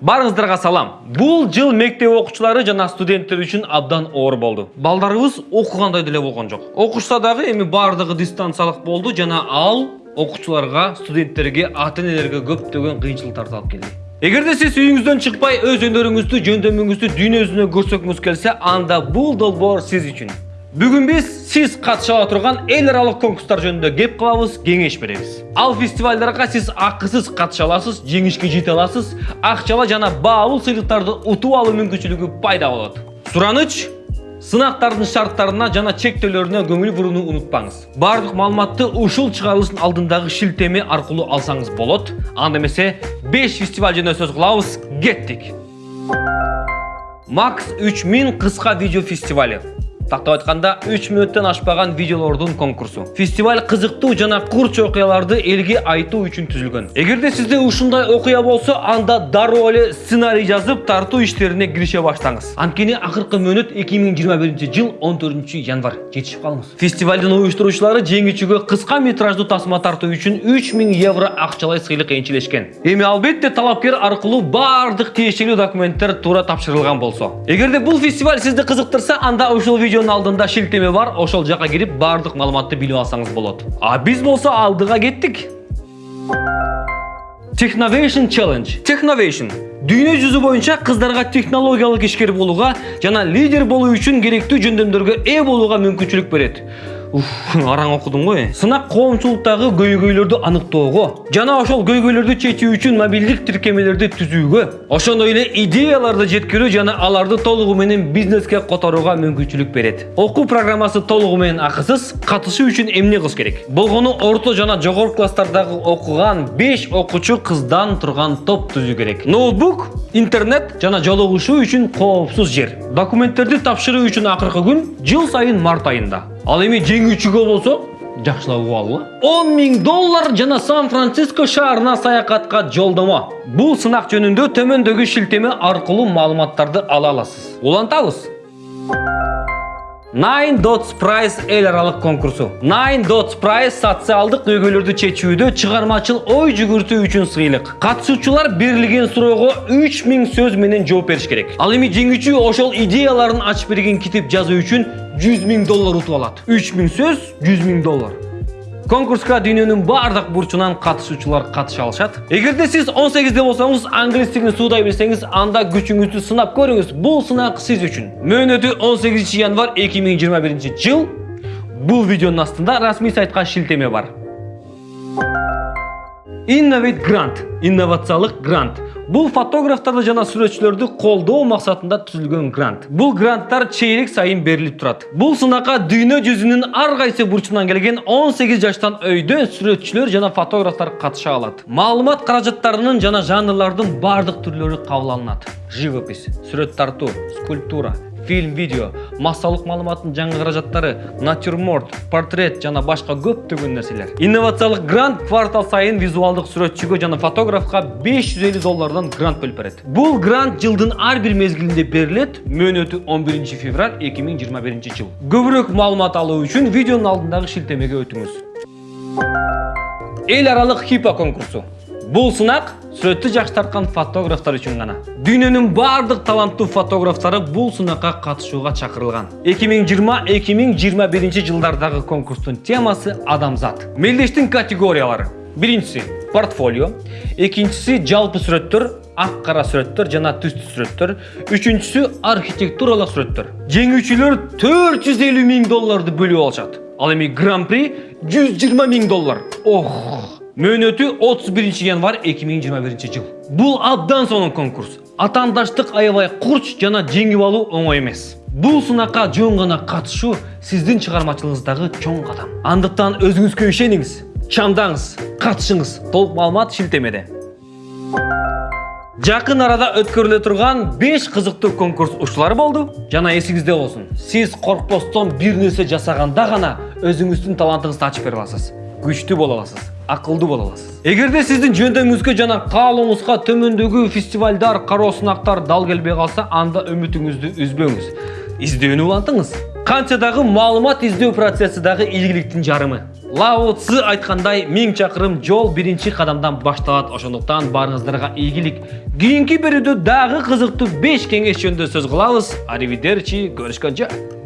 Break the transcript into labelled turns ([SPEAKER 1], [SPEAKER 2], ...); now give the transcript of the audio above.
[SPEAKER 1] Барыңыздарга салам. Бул жыл мектеп окуучулары жана студенттер үчүн абдан оор болду. Балдарыбыз окугандай деле болгон жок. Окушса дагы эми бардыгы дистанциялык болду жана ал окуучуларга, студенттерге, ата-энелерге көптөгөн кыйынчылыктарды алып келди. Эгерде сиз үйүңүздөн чыкпай өз өнөрүңүздү, жөндөмүңүздү дүйнө жүзүнө көрсөткүңүз келсе, анда бул долбоор сиз үчүн. Бүгүн биз сиз катыша ала турган эл аралык конкурстар жөнүндө кеп кылабыз, кеңеш беребиз. Ал фестивалдарга сиз акысыз катыша аласыз, жеңишке жете аласыз, акчалуу жана баалуу сыйлыктарды утуп алуу мүмкүнчүлүгү пайда болот. Сураныч сынактардын шарттарына жана чектөөлөрүнө көңүл бурууну унутпаңыз. Бардык маалыматты ушул чыгарылыштын алдындагы шилтеме аркылуу алсаңыз болот. Анда эмесе 5 фестиваль жөнүндө сөз кылабыз. Кеттик. Макс 3000 кыска видео фестивали. Тактап айтканда 3 мүнөттөн ашпаган видеолордун конкурсу. Фестиваль кызыктуу жана курч окуяларды элге айтуу үчүн түзүлгөн. Эгерде сизде ушундай окуя болсо, анда дароо эле сценарий жазып, тартуу иштерине кирише баштаңыз. Анткени акыркы мөөнөт 2021 жыл 14 январь жетишип калыңыз. Фестивалдын уюштуруучулары жеңүүчүгө кыска метраждуу тасма тартуу үчүн 3000 евро акчалай сыйлык энчилешкен. Эми албетте талапкер аркылуу бардык тиешелүү документтер туура тапшырылган болсо. Эгерде бул фестиваль сизди кызыктырса, анда ушул видеонун алдында шилтеме бар, ошол жака кирип бардык маалыматты билип алсаңыз болот. А биз болсо алдыга кеттик. Technovation Challenge. Technovation дүйнө жүзү боюнча кыздарга технологиялык ишкер болууга жана лидер болуу үчүн керектүү жөндөмдөргө ээ болууга мүмкүнчүлүк берет. Араң окудум ғой. Сынак коомчулуктагы көйгөйлөрдү аныктоого жана ошол көйгөйлөрдү чечүү үчүн мобилдик тиркемелерди түзүүгө, ошондой эле идеяларды жеткирүү жана аларды толугу менен бизнеске которууга мүмкүнчүлүк берет. Окуу программасы толугу менен акысыз, катышуу үчүн эмне кылыш керек? Болгону орто жана жогорку класстардагы окуган 5 окуучу кыздан турган топ түзүү керек. Ноутбук, интернет жана жолугушуу үчүн коопсуз жер. Документтерди тапшыруу үчүн акыркы күн жыл сайын март айында. Ал эми жеңүүчүгө болсо жакшылап угалы. 10 миң доллар жана Сан-Франциско шаарына саякатка жолдомо. Бул сынак жөнүндө төмөндөгү шилтеме аркылуу маалыматтарды ала аласыз. Улантабыз. Nine Dots Prize эл аралык конкурсу. Nine Dots Prize социалдык көйгөйлөрдү чечүүдө чыгармачыл ой жүгүртүү үчүн сыйлык. Катышуучулар берилген суроого 3000 сөз менен жооп бериш керек. Ал эми жеңүүчү ошол идеяларын ачып берген китеп жазуу үчүн 100 миң доллар утуп алат. 3000 сөз 100 миң доллар. Конкурска дүйнөнүн бардык бурчунан катышуучулар катыша алышат. Эгерде сиз 18де болсоңуз, англис тилин суудай билсеңиз, анда күчүңүздү сынап көрүңүз. Бул сынак сиз үчүн. Мөөнөтү 18 январь 2021 жыл. Бул видеонун астында расмий сайтка шилтеме бар. Innovate Grant, инновациялык грант. Бул фотографтарды жана сүрөтчүлөрдү колдоо максатында түзүлгөн грант. Бул гранттар чейрек сайын берилип турат. Бул сынакка дүйнө жүзүнүн ар кайсы келген 18 жаштан өйдө сүрөтчүлөр жана фотографтар катыша алат. Маалымат каражаттарынын жана жанрлардын бардык түрлөрү кабыл алынат. Живопись, сүрөт тартуу, скульптура, фильм, видео, массалык маалыматтын жаңы каражаттары, натюрморт, портрет жана башка көптөгөн нерселер. Инновациялык грант квартал сайын визуалдык сүрөтчүгө жана фотографка 550 доллардан грант бөлүп берет. Бул грант жылдын ар бир мезгилинде берилет, мөөнөтү 11 февраль 2021 жыл. Көбүрөөк маалымат алуу үчүн видеонун алдындагы шилтемеге өтүңүз. Эл аралык хипа конкурсу. Бул сынак сүрөттү жакшы тарткан фотографтар үчүн гана. Дүйнөнүн бардык таланттуу фотографтары бул сынакка катышууга чакырылган. 2020-2021 жылдардагы конкурстун темасы адамзат. Мелдештин категориялары. Биринчиси портфолио, экинчиси жалпы сүрөттөр, ак кара сүрөттөр жана түстүү сүрөттөр, үчүнчүсү архитектуралык сүрөттөр. Жеңүүчүлөр 450 миң долларды бөлүп алышат. Ал эми гран-при 120 миң доллар. Ох! Мөөнөтү 31 январь 2021 жыл. Бул абдан сонун конкурс. Атаандаштык аябай курч жана жеңип алуу оңой эмес. Бул сынакка жөн гана катышуу сиздин чыгармачылыгыңыздагы чоң кадам. Андыктан өзүңүзгө ишениңиз, чамдаңыз, катышыңыз. Толук маалымат шилтемеде. Жакын арада өткөрүлө турган 5 кызыктуу конкурс ушулар болду. Жана эсиңизде болсун. Сиз коркпостон бир нерсе жасаганда гана өзүңүздүн талантыңызды ачып бере аласыз. Күчтүү боло аласыз, акылдуу боло аласыз. Эгерде сиздин жөндөмүңүзгө жана каалооңузга төмөндөгү фестивалдар, кароо сынактар дал келбей калса, анда үмүтүңүздү үзбөңүз. Издөөнү улантыңыз. Канча дагы маалымат издөө процесси дагы ийгиликтин жарымы. Лао Цзы айткандай, миң чакырым жол биринчи кадамдан башталат. Ошондуктан барыңыздарга ийгилик. Кийинки берүүдө дагы кызыктуу 5 кеңеш жөнүндө сөз кылабыз. Аривидерчи, көрүшкөнчө.